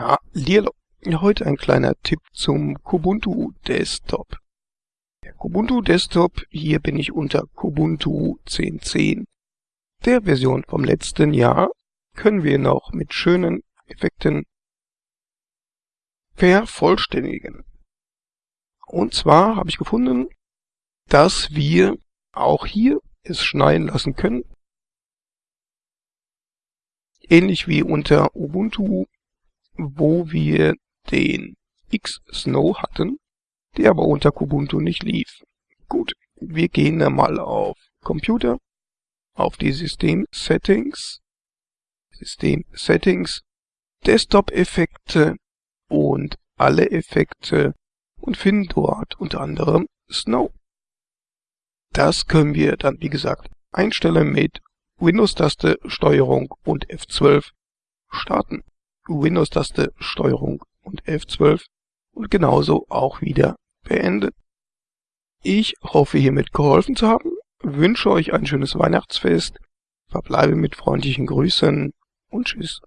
Hallihallo. Heute ein kleiner Tipp zum Kubuntu Desktop. Der Kubuntu Desktop, hier bin ich unter Kubuntu 10.10. Der Version vom letzten Jahr können wir noch mit schönen Effekten vervollständigen. Und zwar habe ich gefunden, dass wir auch hier es schneien lassen können. Ähnlich wie unter Ubuntu wo wir den X-Snow hatten, der aber unter Kubuntu nicht lief. Gut, wir gehen da mal auf Computer, auf die System Settings, System Settings, Desktop-Effekte und alle Effekte und finden dort unter anderem Snow. Das können wir dann, wie gesagt, einstellen mit Windows-Taste, Steuerung und F12 starten. Windows-Taste Steuerung und F12 und genauso auch wieder beenden. Ich hoffe hiermit geholfen zu haben, wünsche euch ein schönes Weihnachtsfest, verbleibe mit freundlichen Grüßen und Tschüss.